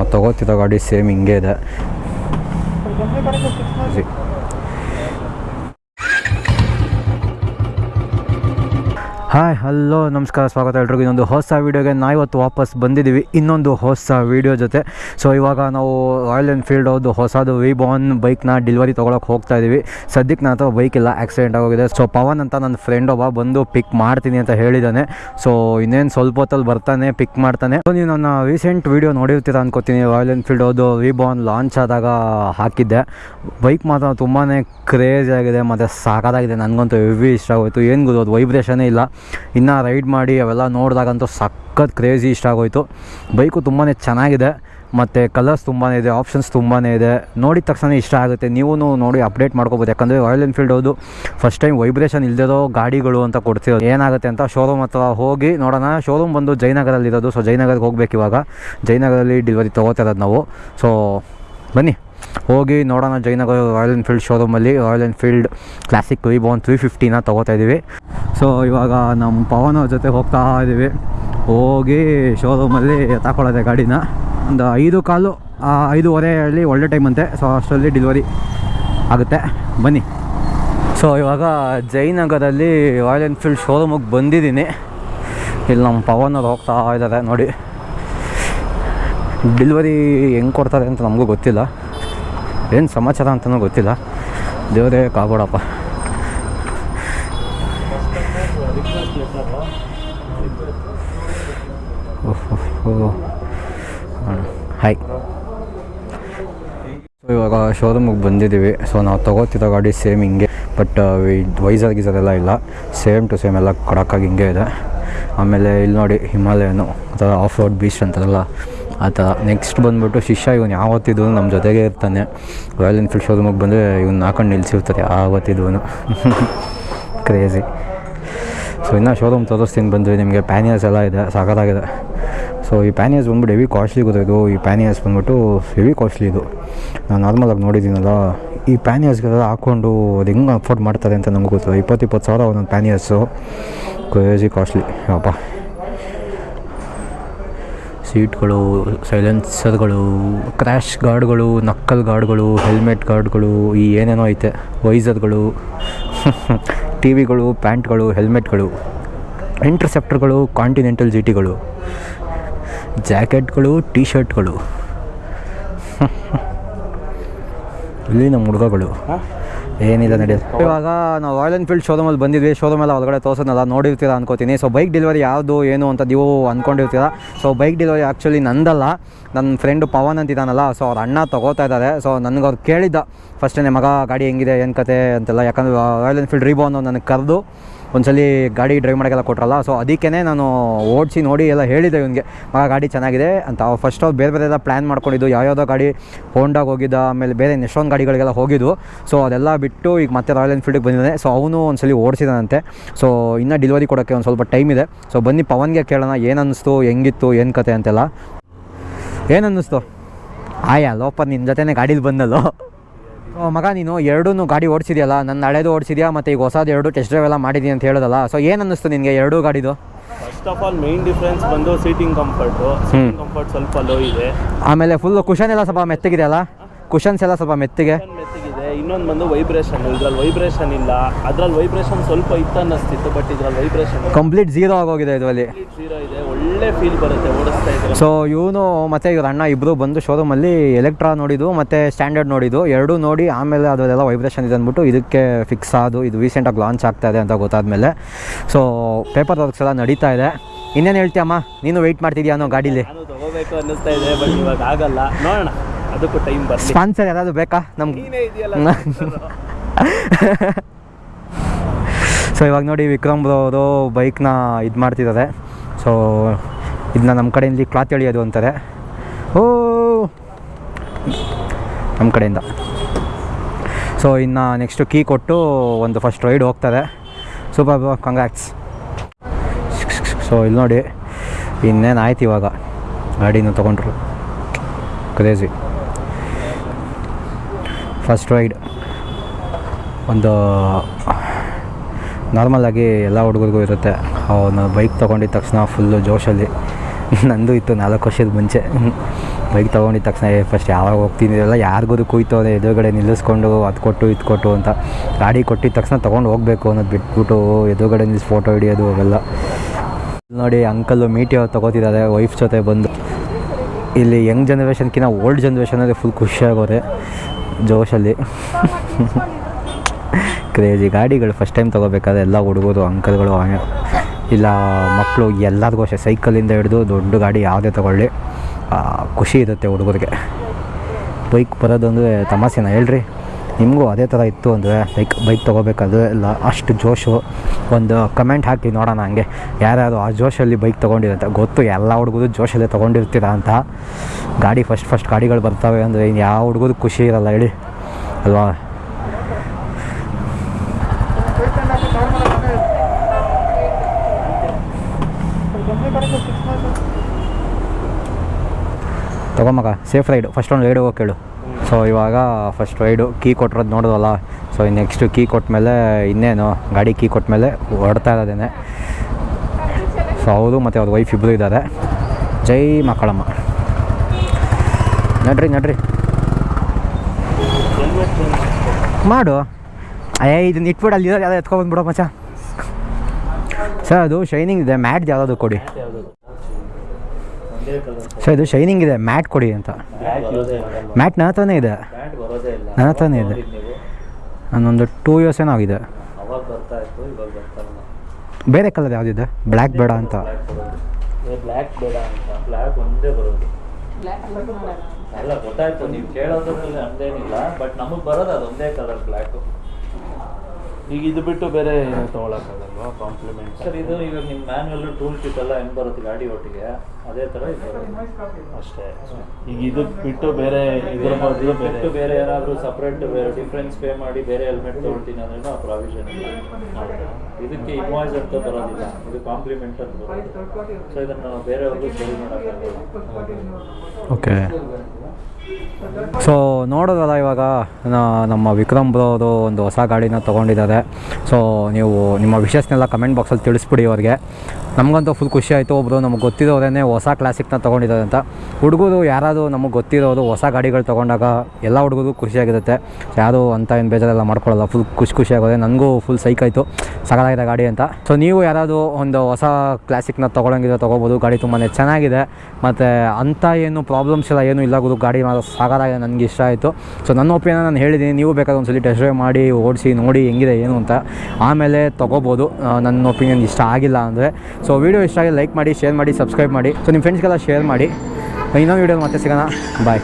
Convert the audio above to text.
ನಾವು ತಗೋತಿದ್ದ ಗಾಡಿ ಸೇಮ್ ಹಿಂಗೆ ಇದೆ. ಹಾಯ್, ಹಲೋ, ನಮಸ್ಕಾರ, ಸ್ವಾಗತ ಎಲ್ರಿಗೂ. ಇನ್ನೊಂದು ಹೊಸ ವೀಡಿಯೋಗೆ ನಾವು ಇವತ್ತು ವಾಪಸ್ ಬಂದಿದ್ದೀವಿ. ಇನ್ನೊಂದು ಹೊಸ ವೀಡಿಯೋ ಜೊತೆ. ಸೊ ಇವಾಗ ನಾವು ರಾಯಲ್ ಎನ್ಫೀಲ್ಡ್ ಅವ್ರದ್ದು ಹೊಸದು ವಿ ಬಾನ್ ಬೈಕ್ನ ಡೆಲಿವರಿ ತೊಗೊಳಕ್ಕೆ ಹೋಗ್ತಾ ಇದ್ದೀವಿ ಸದ್ಯಕ್ಕೆ ನನ್ನ ಹತ್ರ ಬೈಕ್ ಇಲ್ಲ ಆಕ್ಸಿಡೆಂಟ್ ಆಗೋಗಿದೆ. ಸೊ ಪವನ್ ಅಂತ ನನ್ನ ಫ್ರೆಂಡ್ ಒಬ್ಬ ಬಂದು ಪಿಕ್ ಮಾಡ್ತೀನಿ ಅಂತ ಹೇಳಿದ್ದಾನೆ ಸೊ ಇನ್ನೇನು ಸ್ವಲ್ಪ ಹೊತ್ತಲ್ಲಿ ಬರ್ತಾನೆ ಪಿಕ್ ಮಾಡ್ತಾನೆ. ಸೊ ನೀವು ನನ್ನ ರೀಸೆಂಟ್ ವೀಡಿಯೋ ನೋಡಿರ್ತೀರ ಅನ್ಕೋತೀನಿ. ರಾಯಲ್ ಎನ್ಫೀಲ್ಡ್ ಅವ್ರದ್ದು ವಿ ಬಾನ್ ಲಾಂಚ್ ಆದಾಗ ಹಾಕಿದ್ದೆ. ಬೈಕ್ ಮಾತ್ರ ತುಂಬಾ ಕ್ರೇಜ್ ಆಗಿದೆ, ಮತ್ತು ಸಾಕಾಗಿದೆ ನನಗಂತೂ ಹೆವಿ ಇಷ್ಟ ಆಗೋಯಿತು ಏನು ಗೊತ್ತು ವೈಬ್ರೇಷನೇ ಇಲ್ಲ. ಇನ್ನು ರೈಡ್ ಮಾಡಿ ಅವೆಲ್ಲ ನೋಡಿದಾಗಂತೂ ಸಖತ್ ಕ್ರೇಜಿ ಇಷ್ಟ ಆಗೋಯ್ತು. ಬೈಕು ತುಂಬಾ ಚೆನ್ನಾಗಿದೆ, ಮತ್ತು ಕಲರ್ಸ್ ತುಂಬಾ ಇದೆ ಆಪ್ಷನ್ಸ್ ತುಂಬಾ ಇದೆ. ನೋಡಿದ ತಕ್ಷಣ ಇಷ್ಟ ಆಗುತ್ತೆ. ನೀವು ನೋಡಿ ಅಪ್ಡೇಟ್ ಮಾಡ್ಕೋಬೋದು. ಯಾಕಂದರೆ ರಾಯಲ್ ಎನ್ಫೀಲ್ಡ್ ಹೌದು ಫಸ್ಟ್ ಟೈಮ್ ವೈಬ್ರೇಷನ್ ಇಲ್ಲದಿರೋ ಗಾಡಿಗಳು ಅಂತ ಕೊಡ್ತಿರೋದು. ಏನಾಗುತ್ತೆ ಅಂತ ಶೋರೂಮ್ ಹತ್ರ ಹೋಗಿ ನೋಡೋಣ. ಶೋರೂಮ್ ಬಂದು ಜಯನಗರಲ್ಲಿರೋದು ಸೊ ಜಯನಗರಕ್ಕೆ ಹೋಗ್ಬೇಕು ಇವಾಗ. ಜಯನಗರಲ್ಲಿ ಡೆಲಿವರಿ ತೊಗೋತಿರೋದು ನಾವು. ಸೊ ಬನ್ನಿ. ಹೋಗಿ ನೋಡೋಣ ಜಯನಗರ ರಾಯಲ್ ಎನ್ಫೀಲ್ಡ್ ಶೋರೂಮಲ್ಲಿ ರಾಯಲ್ ಎನ್ಫೀಲ್ಡ್ ಕ್ಲಾಸಿಕ್ ವಿಬೋನ್ ತ್ರೀ ಫಿಫ್ಟಿನ ತೊಗೋತಾ ಇದ್ದೀವಿ ಸೊ ಇವಾಗ ನಮ್ಮ ಪವನ್ ಅವ್ರ ಜೊತೆ ಹೋಗ್ತಾ ಇದ್ದೀವಿ ಹೋಗಿ ಶೋರೂಮಲ್ಲಿ ತಗೊಳ್ಳೋದೆ ಗಾಡಿನ. ಒಂದು ಐದು ಕಾಲು ಐದೂವರೆಯಲ್ಲಿ ಒಳ್ಳೆ ಟೈಮ್ ಅಂತೆ. ಸೊ ಅಷ್ಟರಲ್ಲಿ ಡೆಲಿವರಿ ಆಗುತ್ತೆ. ಬನ್ನಿ. ಸೊ ಇವಾಗ ಜಯನಗರದಲ್ಲಿ ರಾಯಲ್ ಎನ್ಫೀಲ್ಡ್ ಶೋರೂಮಿಗೆ ಬಂದಿದ್ದೀನಿ. ಇಲ್ಲಿ ನಮ್ಮ ಪವನ್ ಅವ್ರು ಹೋಗ್ತಾ ಇದ್ದಾರೆ ನೋಡಿ. ಡೆಲಿವರಿ ಹೆಂಗೆ ಕೊಡ್ತಾರೆ ಅಂತ ನಮಗೂ ಗೊತ್ತಿಲ್ಲ. ಏನು ಸಮಾಚಾರ ಅಂತಲೂ ಗೊತ್ತಿಲ್ಲ. ದೇವರೇ ಕಾಗೋಡಪ್ಪ ಹಾಯ್. ಸೊ ಇವಾಗ ಶೋರೂಮಿಗೆ ಬಂದಿದ್ದೀವಿ. ಸೊ ನಾವು ತೊಗೋತಿರೋ ಗಾಡಿ ಸೇಮ್ ಹಿಂಗೆ ಬಟ್ ವೈಸರ್ ಗೀಸರ್ ಎಲ್ಲ ಇಲ್ಲ. ಸೇಮ್ ಟು ಸೇಮ್ ಎಲ್ಲ ಕೊಡೋಕ್ಕಾಗಿ ಹಿಂಗೆ ಇದೆ. ಆಮೇಲೆ ಇಲ್ಲಿ ನೋಡಿ ಹಿಮಾಲಯನು ಅಥವಾ ಆಫ್ ರೋಡ್ ಬೀಚ್ ಅಂತಾರಲ್ಲ. ಆ ಥರ ನೆಕ್ಸ್ಟ್ ಬಂದುಬಿಟ್ಟು ಶಿಷ್ಯ ಇವನು ಯಾವತ್ತಿದ್ದು ನಮ್ಮ ಜೊತೆಗೆ ಇರ್ತಾನೆ. ರಾಯಲ್ ಎನ್ಫೀಲ್ಡ್ ಶೋರೂಮಿಗೆ ಬಂದರೆ ಇವ್ನು ಹಾಕೊಂಡು ನಿಲ್ಸಿರ್ತಾರೆ ಆವತ್ತಿದ್ವನು ಕ್ರೇಜಿ ಸೊ ಇನ್ನೂ ಶೋರೂಮ್ ತೋರಿಸ್ತೀನಿ ಬಂದರೆ ನಿಮಗೆ ಪ್ಯಾನಿಯರ್ಸ್ ಎಲ್ಲ ಇದೆ, ಸಾಕಾಗಿದೆ. ಸೊ ಈ ಪ್ಯಾನಿಯರ್ಸ್ ಬಂದ್ಬಿಟ್ಟು ಹೆವಿ ಕಾಸ್ಟ್ಲಿ ಗೊತ್ತಿದ್ದು ಈ ಪ್ಯಾನಿಯರ್ಸ್ ಬಂದ್ಬಿಟ್ಟು ಹೆವಿ ಕಾಸ್ಟ್ಲಿ ಇದು. ನಾನು ನಾರ್ಮಲಾಗಿ ನೋಡಿದ್ದೀನಲ್ಲ, ಈ ಪ್ಯಾನಿಯರ್ಸ್ಗೆಲ್ಲ ಹಾಕ್ಕೊಂಡು ಅದು ಹೆಂಗೆ ಅಫೋರ್ಡ್ ಮಾಡ್ತಾರೆ ಅಂತ ನಮ್ಗೆ ಗೊತ್ತು? ಇಪ್ಪತ್ತು ಇಪ್ಪತ್ತು ಸಾವಿರ ಒಂದೊಂದು ಪ್ಯಾನಿಯರ್ಸು ಕ್ರೇಜಿ ಕಾಸ್ಟ್ಲಿ ಅಪ್ಪ ಸೀಟ್ಗಳು, ಸೈಲೆನ್ಸರ್ಗಳು, ಕ್ರ್ಯಾಶ್ ಗಾರ್ಡ್ಗಳು ನಕ್ಕಲ್ ಗಾರ್ಡ್ಗಳು, ಹೆಲ್ಮೆಟ್ ಗಾರ್ಡ್ಗಳು, ಈ ಏನೇನೋ ಐತೆ. ವೈಸರ್ಗಳು ಟಿ ವಿಗಳು ಪ್ಯಾಂಟ್ಗಳು, ಹೆಲ್ಮೆಟ್ಗಳು, ಇಂಟರ್ಸೆಪ್ಟರ್ಗಳು, ಕಾಂಟಿನೆಂಟಲ್ ಜಿ ಟಿಗಳು ಜಾಕೆಟ್ಗಳು ಟೀ ಶರ್ಟ್ಗಳು ಇಲ್ಲಿ ನಮ್ಮ ಹುಡುಗಗಳು ಏನಿಲ್ಲ ನಡೆಯುತ್ತೆ? ಇವಾಗ ನಾವು ರಾಯಲ್ ಎನ್ಫೀಲ್ಡ್ ಶೋರೂಮಲ್ಲಿ ಬಂದಿದ್ವಿ. ಶೋರೂಮ್ ಎಲ್ಲ ಹೊರಗಡೆ ತೋರ್ಸೋದಲ್ಲ ನೋಡಿರ್ತೀರ ಅನ್ಕೋತೀನಿ. ಸೊ ಬೈಕ್ ಡೆಲಿವರಿ ಯಾವುದು, ಏನು ಅಂತ ನೀವು ಅಂದ್ಕೊಂಡಿರ್ತೀರ ಸೊ ಬೈಕ್ ಡೆಲಿವರಿ ಆ್ಯಕ್ಚುಲಿ ನಂದಲ್ಲ. ನನ್ನ ಫ್ರೆಂಡು ಪವನ್ ಅಂತಿದ್ದಾನಲ್ಲ ಸೊ ಅವ್ರ ಅಣ್ಣ ತೊಗೋತಾ ಇದ್ದಾರೆ ಸೊ ನನಗೆ ಅವ್ರು ಕೇಳಿದ್ದ. ಫಸ್ಟೇ ಮಗ ಗಾಡಿ ಹೆಂಗಿದೆ? ಏನು ಕತೆ? ಅಂತೆಲ್ಲ. ಯಾಕಂದರೆ ರಾಯಲ್ ಎನ್ಫೀಲ್ಡ್ ಅನ್ನೋ ನನಗೆ ಕರೆದು ಒಂದ್ಸಲಿ ಗಾಡಿ ಡ್ರೈವ್ ಮಾಡೋಕ್ಕೆಲ್ಲ ಕೊಟ್ರಲ್ಲ ಸೊ ಅದಕ್ಕೇ ನಾನು ಓಡಿಸಿ ನೋಡಿ ಎಲ್ಲ ಹೇಳಿದೆ ಇವನಿಗೆ. ಮಗ ಗಾಡಿ ಚೆನ್ನಾಗಿದೆ ಅಂತ ಫಸ್ಟ್ ಅವ್ರು ಬೇರೆ ಬೇರೆ ಎಲ್ಲ ಪ್ಲ್ಯಾನ್ ಮಾಡ್ಕೊಂಡಿದ್ದು, ಯಾವ್ಯಾವುದೋ ಗಾಡಿ ಹೋಂಡಾಗ ಹೋಗಿದ್ದ, ಆಮೇಲೆ ಬೇರೆ ಎಷ್ಟೊಂದು ಗಾಡಿಗಳಿಗೆಲ್ಲ ಹೋಗಿದ್ದು. ಸೊ ಅದೆಲ್ಲ ಬಿಟ್ಟು ಈಗ ಮತ್ತೆ ರಾಯಲ್ ಎನ್ಫೀಲ್ಡಿಗೆ ಬಂದಿದ್ದಾನೆ. ಸೊ ಅವನು ಒಂದ್ಸಲಿ ಓಡಿಸಿದಾನಂತೆ. ಸೊ ಇನ್ನೂ ಡೆಲಿವರಿ ಕೊಡೋಕ್ಕೆ ಒಂದು ಸ್ವಲ್ಪ ಟೈಮ್ ಇದೆ. ಸೊ ಬನ್ನಿ ಪವನ್ಗೆ ಕೇಳೋಣ ಏನು ಅನ್ನಿಸ್ತು ಹೆಂಗಿತ್ತು, ಏನು ಕತೆ ಅಂತೆಲ್ಲ. ಏನು ಅನ್ನಿಸ್ತು ಆಯಾ ಲೋಪ ನಿನ್ನ ಜೊತೆನೇ ಗಾಡೀಲಿ ಬಂದಲ್ಲೋ? ಮಗ ನೀನು ಎರಡೂ ಗಾಡಿ ಓಡಿಸಿದೆಯಲ್ಲ ನನ್ನ ಹಳೇದು ಓಡಿಸಿದ್ಯಾ ಮತ್ತು ಈಗ ಹೊಸದು ಎರಡು ಟೆಸ್ಟ್ ಡ್ರೈವ್ ಎಲ್ಲ ಮಾಡಿದ್ದೀನಿ ಅಂತ ಹೇಳೋದಲ್ಲ ಸೊ ಏನು ಅನ್ನಿಸ್ತು ನಿನಗೆ ಎರಡೂ ಗಾಡಿದು? First of all main difference ಬಂದು ಸೀಟಿಂಗ್ ಕಂಫರ್ಟು ಕಂಫರ್ಟ್ ಸ್ವಲ್ಪ ಲೋ ಇದೆ. ಆಮೇಲೆ ಫುಲ್ ಕುಷನ್ ಎಲ್ಲ ಸ್ವಲ್ಪ ಮೆತ್ತಗಿದೆ ಅಲ್ಲ? ಕುಷನ್ಸ್ ಎಲ್ಲ ಸ್ವಲ್ಪ ಮೆತ್ತಿಗೆ? ಇನ್ನೊಂದು ಬಂದು ವೈಬ್ರೇಷನ್ ಇದ್ರಲ್ಲಿ ವೈಬ್ರೇಷನ್ ಇಲ್ಲ. ಅದ್ರಲ್ಲಿ ವೈಬ್ರೇಷನ್ ಸ್ವಲ್ಪ ಇತ್ತು ಅನ್ನಿಸ್ತಿತ್ತು ಬಟ್ ಇದ್ರಲ್ಲಿ ವೈಬ್ರೇಷನ್ ಕಂಪ್ಲೀಟ್ ಜೀರೋ ಆಗೋಗಿದೆ ಇದರಲ್ಲಿ. ಜೀರೋ ಇದೆ. ಒಳ್ಳೆ ಫೀಲ್ ಬರುತ್ತೆ ಓಡಿಸ್ತಾ ಇದ್ರೆ. ಸೊ ಇವನು ಮತ್ತೆ ಇವ್ರ ಅಣ್ಣ ಇಬ್ಬರು ಬಂದು ಶೋರೂಮಲ್ಲಿ ಎಲೆಕ್ಟ್ರಾ ನೋಡಿದ್ದು ಮತ್ತೆ ಸ್ಟ್ಯಾಂಡರ್ಡ್ ನೋಡಿದ್ದು. ಎರಡೂ ನೋಡಿ ಆಮೇಲೆ ಅದರಲ್ಲೆಲ್ಲ ವೈಬ್ರೇಷನ್ ಇದೆ ಅಂದ್ಬಿಟ್ಟು ಇದಕ್ಕೆ ಫಿಕ್ಸ್ ಆದು. ಇದು ರೀಸೆಂಟಾಗಿ ಲಾಂಚ್ ಆಗ್ತಾ ಇದೆ ಅಂತ ಗೊತ್ತಾದ್ಮೇಲೆ. ಸೊ ಪೇಪರ್ ವರ್ಕ್ಸ್ ಎಲ್ಲ ನಡೀತಾ ಇದೆ. ಇನ್ನೇನು ಹೇಳ್ತೀಯಮ್ಮ? ನೀನು ವೆಯ್ಟ್ ಮಾಡ್ತಿದ್ಯಾ ಅನ್ನೋ ಗಾಡೀಲಿ? ತಗೋಬೇಕು ಅನ್ನಿಸ್ತಾ ಇದೆ ಬಟ್ ಇವಾಗ ಆಗಲ್ಲ. ನೋಡೋಣ. ಅದಕ್ಕೂ ಟೈಮ್ ಬರಲಿ. ಸ್ಪಾನ್ಸರ್ ಯಾರಾದರೂ ಬೇಕಾ? ನಮ್ಗೆ ನೀನೇ ಇದೆಯಲ್ಲ ಸೊ ಇವಾಗ ನೋಡಿ ವಿಕ್ರಮ್ ಬ್ರೋ ಅವರು ಬೈಕ್ನ ಇದು ಮಾಡ್ತಿದ್ದಾರೆ ಸೊ ಇದನ್ನ ನಮ್ಮ ಕಡೆಯಿಂದ ಕ್ಲಾತ್ ಎಳಿಯೋದು ಅಂತಾರೆ. ಓ! ನಮ್ಮ ಕಡೆಯಿಂದ. ಸೊ ಇನ್ನು ನೆಕ್ಸ್ಟು ಕೀ ಕೊಟ್ಟು ಒಂದು ಫಸ್ಟ್ ರೈಡ್ ಹೋಗ್ತಾರೆ. ಸೂಪರ್ ಬ್ರೋ ಕಂಗ್ರಾಕ್ಸ್ ಸೊ ಇಲ್ಲಿ ನೋಡಿ ಇನ್ನೇನು ಆಯ್ತು ಇವಾಗ? ಗಾಡಿನ ತೊಗೊಂಡ್ರು. ಕ್ರೇಜಿ ಫಸ್ಟ್ ರೈಡ್ ಒಂದು ನಾರ್ಮಲಾಗಿ ಎಲ್ಲ ಹುಡುಗರಿಗೂ ಇರುತ್ತೆ. ಅವನು ಬೈಕ್ ತೊಗೊಂಡಿದ್ದ ತಕ್ಷಣ ಫುಲ್ಲು ಜೋಶಲ್ಲಿ. ನಂದು ಇತ್ತು ನಾಲ್ಕು ವರ್ಷದ ಮುಂಚೆ. ಬೈಕ್ ತೊಗೊಂಡಿದ್ದ ತಕ್ಷಣ ಫಸ್ಟ್ ಯಾವಾಗ ಹೋಗ್ತೀನಿ? ಎಲ್ಲ ಯಾರಿಗೂ ಅಂದರೆ ಎದುರುಗಡೆ ನಿಲ್ಲಿಸ್ಕೊಂಡು ಅದು ಕೊಟ್ಟು ಇದು ಕೊಟ್ಟು ಅಂತ. ಗಾಡಿ ಕೊಟ್ಟಿದ ತಕ್ಷಣ ತೊಗೊಂಡು ಹೋಗಬೇಕು ಅನ್ನೋದು ಬಿಟ್ಬಿಟ್ಟು ಎದುರುಗಡೆ ನಿಲ್ಲಿಸಿ ಫೋಟೋ ಹಿಡಿಯೋದು ಅವೆಲ್ಲ. ನೋಡಿ ಅಂಕಲ್ಲು ಅವ್ರು ತೊಗೋತಿದ್ದಾರೆ ವೈಫ್ ಜೊತೆ ಬಂದು. ಇಲ್ಲಿ ಯಂಗ್ ಜನ್ರೇಷನ್ಕಿಂತ ಓಲ್ಡ್ ಜನ್ರೇಷನಲ್ಲಿ ಫುಲ್ ಖುಷಿಯಾಗೋರೆ ಜೋಶಲ್ಲಿ. ಕ್ರೇಜಿ ಗಾಡಿಗಳು ಫಸ್ಟ್ ಟೈಮ್ ತೊಗೋಬೇಕಾದ್ರೆ ಎಲ್ಲ ಹುಡುಗೋದು ಅಂಕಲ್ಗಳು ಇಲ್ಲ ಮಕ್ಕಳು ಎಲ್ಲರಿಗೂ ಅಷ್ಟೇ. ಸೈಕಲಿಂದ ಹಿಡಿದು ದೊಡ್ಡ ಗಾಡಿ ಯಾವುದೇ ತೊಗೊಳ್ಳಿ. ಖುಷಿ ಇರುತ್ತೆ ಹುಡುಗರಿಗೆ. ಬೈಕ್ ಬರೋದಂದರೆ ತಮಾಷೆನ ಹೇಳ್ರಿ? ನಿಮಗೂ ಅದೇ ಥರ ಇತ್ತು ಅಂದರೆ ಲೈಕ್ ಬೈಕ್ ತೊಗೋಬೇಕಾದ್ರೆ ಎಲ್ಲ ಅಷ್ಟು ಜೋಶು. ಒಂದು ಕಮೆಂಟ್ ಹಾಕಿ ನೋಡೋಣ ಹಂಗೆ. ಯಾರ್ಯಾರು ಆ ಜೋಶಲ್ಲಿ ಬೈಕ್ ತೊಗೊಂಡಿರಂತ ಗೊತ್ತು, ಎಲ್ಲ ಹುಡುಗರು ಜೋಶಲ್ಲೇ ತೊಗೊಂಡಿರ್ತೀರ ಅಂತ. ಗಾಡಿ ಫಸ್ಟ್ ಫಸ್ಟ್ ಗಾಡಿಗಳು ಬರ್ತವೆ ಅಂದರೆ ಇನ್ನು ಯಾವ ಹುಡುಗರು ಖುಷಿ ಇರಲ್ಲ ಹೇಳಿ. ಅಲ್ವಾ? ತಗೊಂಬಗ ಸೇಫ್ ರೈಡು ಫಸ್ಟ್ ಒಂದು ರೈಡ್ ಹೋಗಿ ಕೇಳು. ಸೊ ಇವಾಗ ಫಸ್ಟ್ ರೈಡು ಕೀ ಕೊಟ್ಟಿರೋದು ನೋಡೋದಲ್ಲ ಸೊ ನೆಕ್ಸ್ಟು ಕೀ ಕೊಟ್ಮೇಲೆ ಇನ್ನೇನು, ಗಾಡಿ ಕೀ ಕೊಟ್ಮೇಲೆ ಹೊಡ್ತಾ ಇರೋದೇನೆ. ಸೊ ಅವರು ಮತ್ತು ಅವ್ರ ವೈಫ್ ಇಬ್ಬರು ಇದ್ದಾರೆ ಜೈ ಮಕ್ಕಳಮ್ಮ ನಡ್ರಿ ನಡ್ರಿ. ಮಾಡು. ಅಯ್ಯ ಇದನ್ನ ಇಟ್ಬಿಡು, ಅಲ್ಲಿ ಯಾವ್ದು ಎತ್ಕೊಬಂದ್ಬಿಡೋ ಮಚ್ಚ. ಸರ್ ಅದು ಶೈನಿಂಗ್ ಇದೆ ಮ್ಯಾಟ್ ಯಾವುದಾದ್ರು ಕೊಡಿ. ಸರ್ ಇದು ಶೈನಿಂಗ್ ಇದೆ. ಮ್ಯಾಟ್ ಕೊಡಿ ಅಂತ. ಮ್ಯಾಟ್ ನನ್ನ ಹತ್ರನೇ ಇದೆ. ಬ್ಯಾಟ್ ಬರೋದೇ ಇಲ್ಲ ನನ್ನ ಹತ್ರನೇ ಇದೆ. ನನ್ನೊಂದು ನಾನೊಂದು ಟೂ ಇಯರ್ಸ್ ಏನೋ ಆಗಿದೆ. ಅವಾಗ ಬರ್ತಾ ಇತ್ತು ಇವಾಗ ಬರ್ತಾ ಬೇರೆ ಕಲರ್ ಯಾವುದಿದೆ? ಬ್ಲ್ಯಾಕ್ ಬೇಡ ಅಂತ. ಬ್ಲ್ಯಾಕ್ ಬೇಡ ಅಂತ ಬ್ಲ್ಯಾಕ್ ಒಂದೇ ಬರೋದು ಅಲ್ಲ ಗೊತ್ತಾಯ್ತು. ನೀವು ಕೇಳೋದ್ರಲ್ಲಿ ಅಂದೇನಿಲ್ಲ ಬಟ್ ನಮಗೆ ಬರೋದು ಅದೊಂದೇ ಕಲರ್ ಬ್ಲ್ಯಾಕ್ ಈಗ ಇದು ಬಿಟ್ಟು ಬೇರೆ ಏನು ತಗೊಳಕ್ಕಾಗಲ್ವಾ? ಕಾಂಪ್ಲಿಮೆಂಟ್ ಸರ್ ಇದು ಇವಾಗ ನಿಮ್ಮ ಮ್ಯಾನ್ಯಲ್ ಟೂಲ್ ಕಿಟ್ ಎಲ್ಲ ಹೆಂಗೆ ಬರುತ್ತೆ ಗಾಡಿ ಒಟ್ಟಿಗೆ? ಅದೇ ಥರ ಇದೆ. ಅಷ್ಟೇ. ಈಗ ಇದು ಬಿಟ್ಟು ಬೇರೆ ಇದ್ರ ಬದಲು ಬಿಟ್ಟು ಬೇರೆ ಏನಾದರೂ ಸಪ್ರೇಟ್ ಬೇರೆ ಡಿಫ್ರೆನ್ಸ್ ಪೇ ಮಾಡಿ ಬೇರೆ ಹೆಲ್ಮೆಟ್ ತೊಗೊಳ್ತೀನಿ ಅಂದ್ರೆ ಆ ಪ್ರಾವಿಷನ್ ಇಲ್ಲ. ಇದಕ್ಕೆ ಇನ್ವಾಯ್ಸ್ ಅಂತ ಬರೋದಿಲ್ಲ. ಇದು ಕಾಂಪ್ಲಿಮೆಂಟ್ ಅಂತ ಬರೋದು ಸೊ ಇದನ್ನು ಬೇರೆಯವ್ರಿಗೂ ಸರಿ ಮಾಡೋಕ್ಕಾಗಲ್ಲ. ಓಕೆ ಸೊ ನೋಡೋದಲ್ಲ ಇವಾಗ ನಮ್ಮ ವಿಕ್ರಮ್ ಬ್ರೋ ಅವರು ಒಂದು ಹೊಸ ಗಾಡಿನ ತೊಗೊಂಡಿದ್ದಾರೆ. ಸೊ ನೀವು ನಿಮ್ಮ ವಿಷಸ್ನೆಲ್ಲ ಕಮೆಂಟ್ ಬಾಕ್ಸಲ್ಲಿ ತಿಳಿಸ್ಬಿಡಿ ಅವ್ರಿಗೆ. ನಮಗಂತೂ ಫುಲ್ ಖುಷಿ ಆಯಿತು ಒಬ್ಬರು ನಮಗೆ ಗೊತ್ತಿರೋರೇ ಹೊಸ ಕ್ಲಾಸಿಕ್ನ ತೊಗೊಂಡಿದ್ದಾರೆ ಅಂತ. ಹುಡುಗರು ಯಾರಾದರೂ ನಮಗೆ ಗೊತ್ತಿರೋರು ಹೊಸ ಗಾಡಿಗಳು ತೊಗೊಂಡಾಗ ಎಲ್ಲ ಹುಡುಗರು ಖುಷಿಯಾಗಿರುತ್ತೆ ಯಾರು ಅಂತ ಏನು ಬೇಜಾರೆಲ್ಲ ಮಾಡ್ಕೊಳ್ಳಲ್ಲ ಫುಲ್ ಖುಷಿ ಖುಷಿಯಾಗೋದೆ ನನಗೂ ಫುಲ್ ಸೈಕ್ ಆಯಿತು. ಸಗಲಾಗಿದೆ ಗಾಡಿ ಅಂತ. ಸೊ ನೀವು ಯಾರಾದರೂ ಒಂದು ಹೊಸ ಕ್ಲಾಸಿಕ್ನ ತೊಗೊಳಂಗಿದ್ರೆ ತೊಗೋಬೋದು. ಗಾಡಿ ತುಂಬಾ ಚೆನ್ನಾಗಿದೆ. ಮತ್ತು ಅಂಥ ಏನು ಪ್ರಾಬ್ಲಮ್ಸ್ ಎಲ್ಲ ಏನೂ ಇಲ್ಲ ಗಾಡಿ ಮಾತ್ರ ಸಾಕಾಗಿದೆ ನನಗೆ ಇಷ್ಟ ಆಯಿತು. ಸೊ ನನ್ನ ಒಪಿನಿಯನ್ ನಾನು ಹೇಳಿದ್ದೀನಿ, ನೀವು ಬೇಕಾದ್ರೆ ಒಂದ್ಸಲಿ ಟೆಸ್ಟ್ ಡ್ರೈವ್ ಮಾಡಿ, ಓಡಿಸಿ, ನೋಡಿ ಹೆಂಗಿದೆ, ಏನು ಅಂತ. ಆಮೇಲೆ ತೊಗೋಬೋದು. ನನ್ನ ಒಪಿನಿಯನ್ ಇಷ್ಟ ಆಗಿಲ್ಲ ಅಂದರೆ. ಸೊ ವೀಡಿಯೋ ಇಷ್ಟ ಆಗಿ ಲೈಕ್ ಮಾಡಿ ಶೇರ್ ಮಾಡಿ ಸಬ್ಸ್ಕ್ರೈಬ್ ಮಾಡಿ. ಸೊ ನಿಮ್ಮ ಫ್ರೆಂಡ್ಸ್ಗೆಲ್ಲ ಶೇರ್ ಮಾಡಿ. ಇನ್ನೊಂದು ವೀಡಿಯೋ ಮತ್ತೆ ಸಿಗೋಣ. ಬಾಯ್